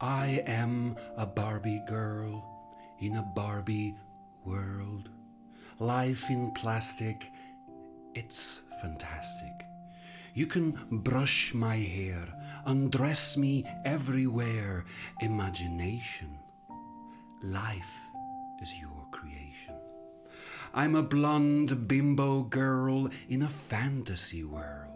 I am a Barbie girl in a Barbie world. Life in plastic, it's fantastic. You can brush my hair, undress me everywhere. Imagination. Life is your creation. I'm a blonde bimbo girl in a fantasy world.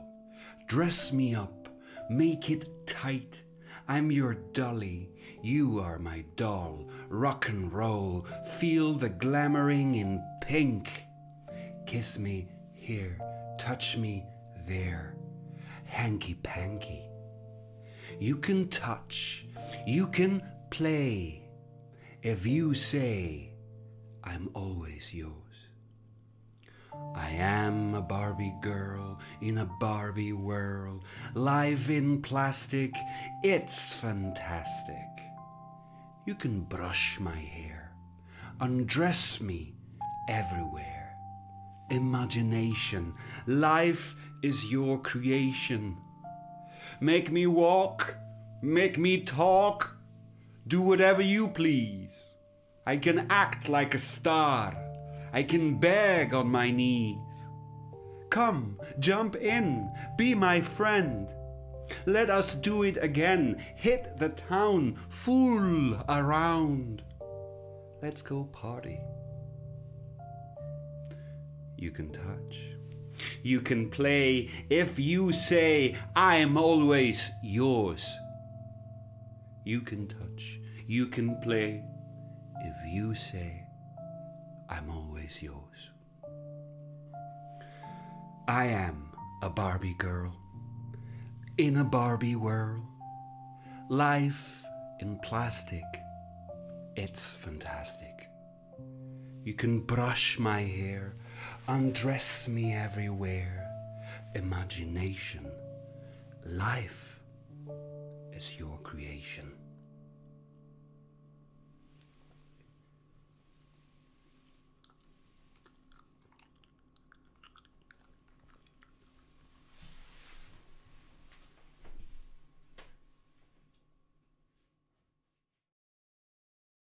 Dress me up, make it tight. I'm your dolly, you are my doll. Rock and roll, feel the glamoring in pink. Kiss me here, touch me there. Hanky panky. You can touch, you can play. If you say, I'm always yours. I am a Barbie girl in a Barbie world. Life in plastic, it's fantastic. You can brush my hair, undress me everywhere. Imagination, life is your creation. Make me walk, make me talk, do whatever you please. I can act like a star. I can beg on my knees. Come, jump in, be my friend. Let us do it again. Hit the town, fool around. Let's go party. You can touch. You can play if you say, I'm always yours. You can touch. You can play if you say, I'm always yours. I am a Barbie girl in a Barbie world. Life in plastic, it's fantastic. You can brush my hair, undress me everywhere. Imagination, life is your creation.